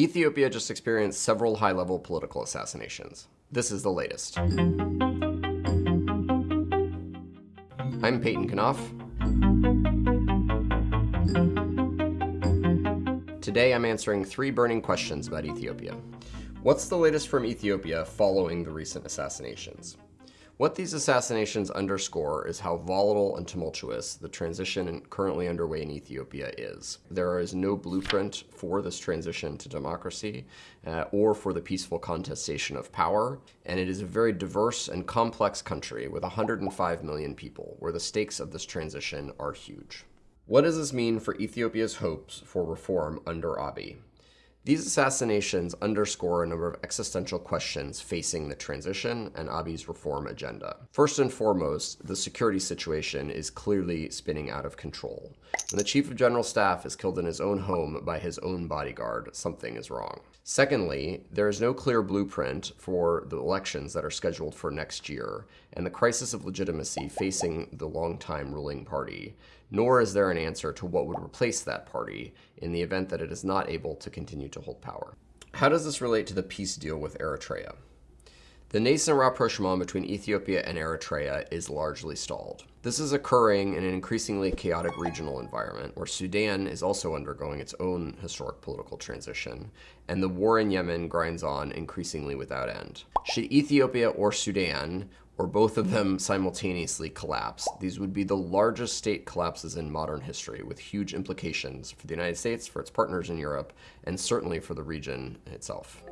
Ethiopia just experienced several high-level political assassinations. This is the latest. I'm Payton Knopf. Today I'm answering three burning questions about Ethiopia. What's the latest from Ethiopia following the recent assassinations? What these assassinations underscore is how volatile and tumultuous the transition currently underway in Ethiopia is. There is no blueprint for this transition to democracy uh, or for the peaceful contestation of power, and it is a very diverse and complex country with 105 million people, where the stakes of this transition are huge. What does this mean for Ethiopia's hopes for reform under Abiy? These assassinations underscore a number of existential questions facing the transition and Abiy's reform agenda. First and foremost, the security situation is clearly spinning out of control. When the Chief of General Staff is killed in his own home by his own bodyguard, something is wrong. Secondly, there is no clear blueprint for the elections that are scheduled for next year, and the crisis of legitimacy facing the longtime ruling party, nor is there an answer to what would replace that party in the event that it is not able to continue to hold power. How does this relate to the peace deal with Eritrea? The nascent rapprochement between Ethiopia and Eritrea is largely stalled. This is occurring in an increasingly chaotic regional environment where Sudan is also undergoing its own historic political transition, and the war in Yemen grinds on increasingly without end. Should Ethiopia or Sudan or both of them simultaneously collapse, these would be the largest state collapses in modern history, with huge implications for the United States, for its partners in Europe, and certainly for the region itself.